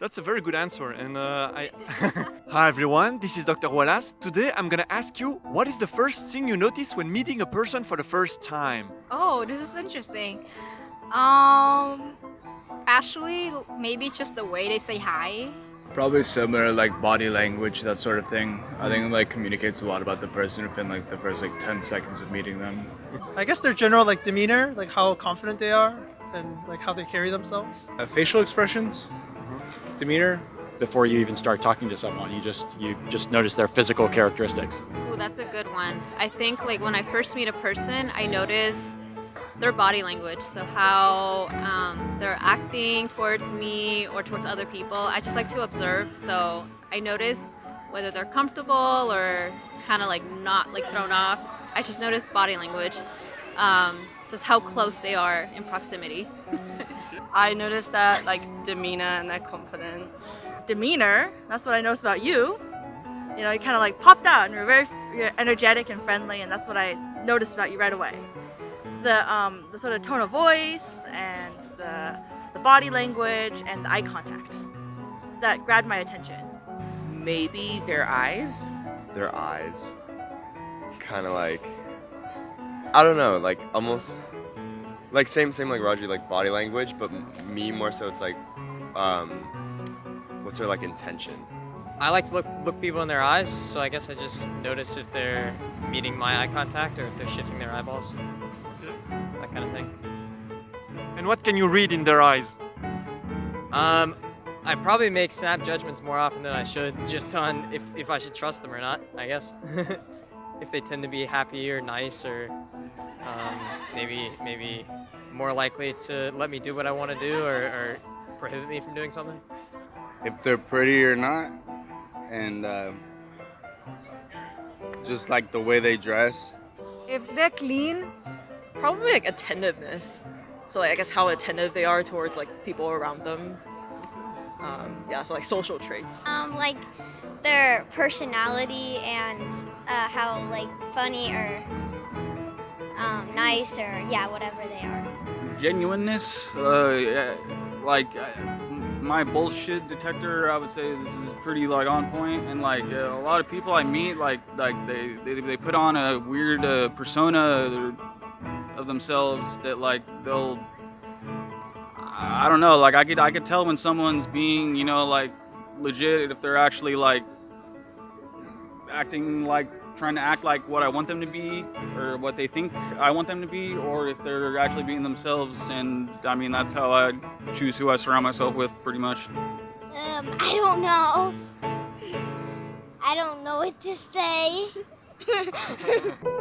That's a very good answer. And uh, I. Hi everyone, this is Dr. Wallace. Today I'm gonna ask you what is the first thing you notice when meeting a person for the first time? Oh, this is interesting. Um, actually, maybe just the way they say hi. Probably similar, like body language, that sort of thing. I think it, like communicates a lot about the person within like the first like 10 seconds of meeting them. I guess their general like demeanor, like how confident they are, and like how they carry themselves. Uh, facial expressions, demeanor. before you even start talking to someone. You just you just notice their physical characteristics. Ooh, that's a good one. I think like when I first meet a person, I notice their body language. So how um, they're acting towards me or towards other people. I just like to observe. So I notice whether they're comfortable or kind of like not like thrown off. I just notice body language, um, just how close they are in proximity. I noticed that like demeanor and their confidence. demeanor. That's what I noticed about you. You know, you kind of like popped out and you're very you're energetic and friendly, and that's what I noticed about you right away. The um, the sort of tone of voice and the the body language and the eye contact that grabbed my attention. Maybe their eyes. their eyes kind of like I don't know, like almost like same same like Roger, like body language, but me more so it's like um what's their like intention? I like to look look people in their eyes, so I guess I just notice if they're meeting my eye contact or if they're shifting their eyeballs. That kind of thing. And what can you read in their eyes? Um, I probably make snap judgments more often than I should, just on if, if I should trust them or not, I guess. if they tend to be happy or nice or um, maybe maybe more likely to let me do what I want to do or, or prohibit me from doing something. If they're pretty or not, and uh, just like the way they dress. If they're clean, probably like attentiveness. So like I guess how attentive they are towards like people around them. Um, yeah, so like social traits. Um, like their personality and uh, how like funny or um, nice or yeah, whatever they are. genuineness. Uh, like uh, my bullshit detector, I would say is, is pretty like on point. And like uh, a lot of people I meet, like like they they, they put on a weird uh, persona of themselves that like they'll. I don't know. Like I could I could tell when someone's being you know like legit if they're actually like acting like trying to act like what I want them to be or what they think I want them to be or if they're actually being themselves and I mean that's how I choose who I surround myself with pretty much. Um, I don't know. I don't know what to say.